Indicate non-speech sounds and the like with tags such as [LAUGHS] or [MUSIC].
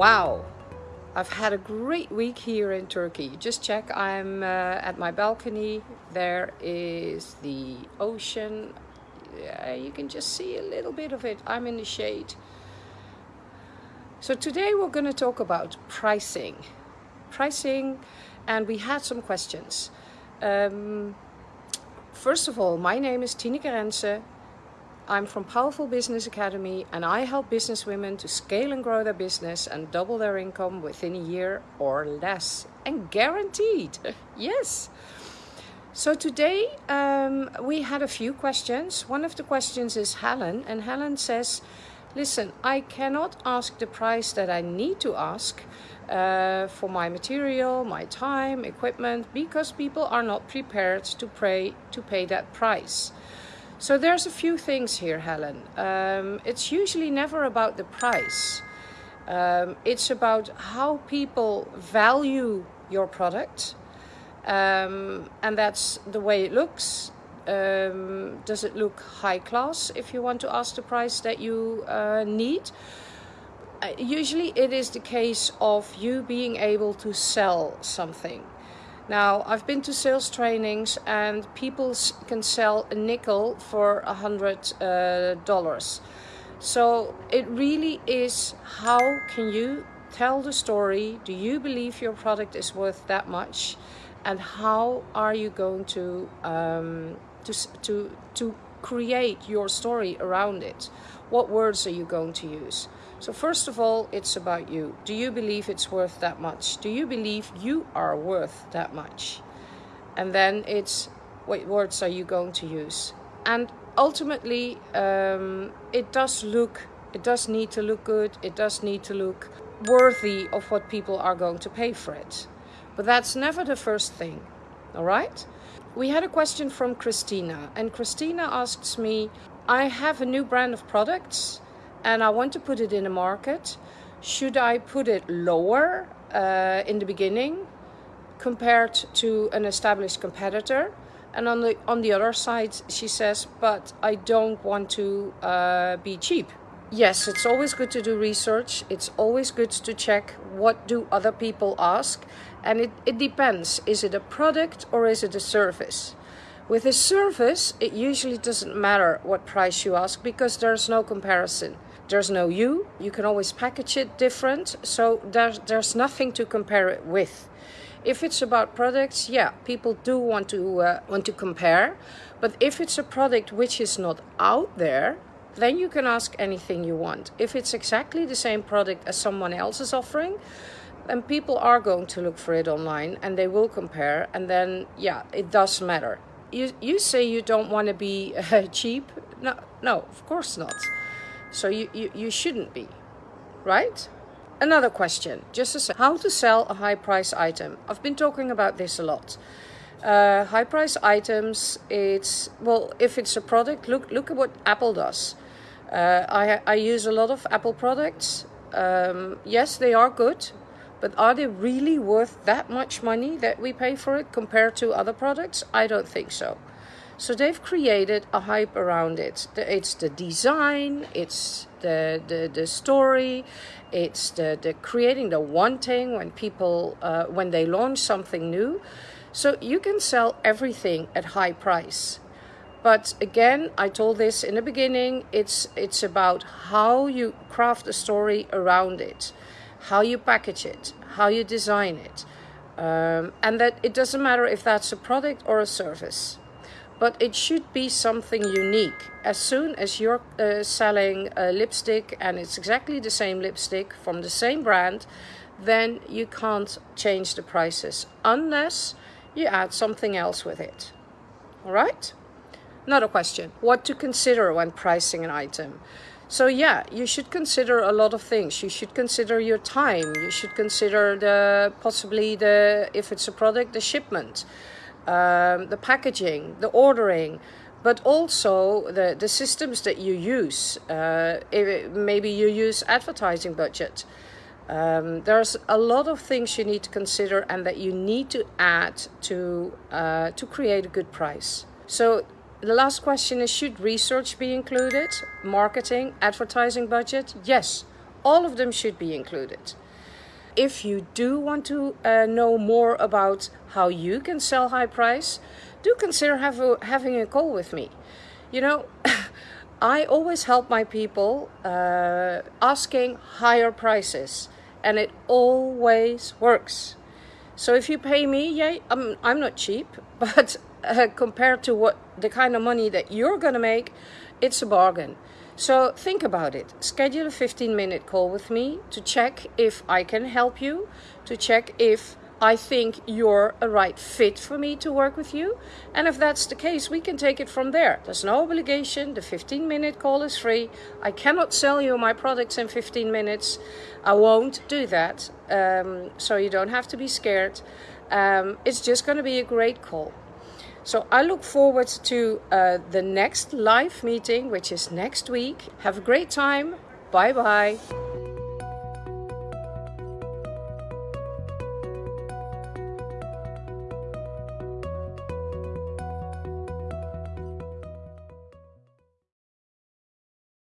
Wow, I've had a great week here in Turkey. Just check, I'm uh, at my balcony. There is the ocean. Yeah, you can just see a little bit of it. I'm in the shade. So today we're going to talk about pricing. Pricing, and we had some questions. Um, first of all, my name is Tineke Rense. I'm from Powerful Business Academy and I help business women to scale and grow their business and double their income within a year or less. And guaranteed, [LAUGHS] yes. So today um, we had a few questions. One of the questions is Helen and Helen says, listen, I cannot ask the price that I need to ask uh, for my material, my time, equipment, because people are not prepared to pay, to pay that price. So there's a few things here, Helen. Um, it's usually never about the price. Um, it's about how people value your product. Um, and that's the way it looks. Um, does it look high class if you want to ask the price that you uh, need? Uh, usually it is the case of you being able to sell something. Now, I've been to sales trainings and people can sell a nickel for a hundred uh, dollars. So it really is how can you tell the story? Do you believe your product is worth that much? And how are you going to um, to to to create your story around it? What words are you going to use? So first of all, it's about you. Do you believe it's worth that much? Do you believe you are worth that much? And then it's what words are you going to use? And ultimately, um, it does look, it does need to look good. It does need to look worthy of what people are going to pay for it. But that's never the first thing, all right? We had a question from Christina, and Christina asks me, I have a new brand of products and I want to put it in the market, should I put it lower uh, in the beginning compared to an established competitor? And on the on the other side, she says, but I don't want to uh, be cheap. Yes, it's always good to do research. It's always good to check what do other people ask. And it, it depends. Is it a product or is it a service? With a service, it usually doesn't matter what price you ask because there's no comparison there's no you. You can always package it different. So there's, there's nothing to compare it with. If it's about products, yeah, people do want to uh, want to compare. But if it's a product which is not out there, then you can ask anything you want. If it's exactly the same product as someone else is offering, then people are going to look for it online and they will compare. And then, yeah, it does matter. You, you say you don't want to be uh, [LAUGHS] cheap. No, no, of course not. So you, you, you shouldn't be, right? Another question, just to say, how to sell a high price item. I've been talking about this a lot. Uh, high price items, it's, well, if it's a product, look, look at what Apple does. Uh, I, I use a lot of Apple products. Um, yes, they are good, but are they really worth that much money that we pay for it compared to other products? I don't think so. So they've created a hype around it. It's the design, it's the, the, the story, it's the, the creating the wanting when people, uh, when they launch something new. So you can sell everything at high price. But again, I told this in the beginning, it's, it's about how you craft a story around it, how you package it, how you design it. Um, and that it doesn't matter if that's a product or a service but it should be something unique. As soon as you're uh, selling a lipstick and it's exactly the same lipstick from the same brand, then you can't change the prices unless you add something else with it. All right? Another question, what to consider when pricing an item? So yeah, you should consider a lot of things. You should consider your time. You should consider the possibly the if it's a product, the shipment um, the packaging, the ordering, but also the, the systems that you use. Uh, maybe you use advertising budget. Um, there's a lot of things you need to consider and that you need to add to, uh, to create a good price. So the last question is, should research be included? Marketing, advertising budget? Yes, all of them should be included. If you do want to uh, know more about how you can sell high price, do consider a, having a call with me. You know, [LAUGHS] I always help my people uh, asking higher prices and it always works. So if you pay me, yeah, I'm, I'm not cheap, [LAUGHS] but uh, compared to what the kind of money that you're going to make, it's a bargain. So think about it. Schedule a 15 minute call with me to check if I can help you, to check if I think you're a right fit for me to work with you. And if that's the case, we can take it from there. There's no obligation. The 15 minute call is free. I cannot sell you my products in 15 minutes. I won't do that. Um, so you don't have to be scared. Um, it's just going to be a great call. So I look forward to uh, the next live meeting, which is next week. Have a great time. Bye bye.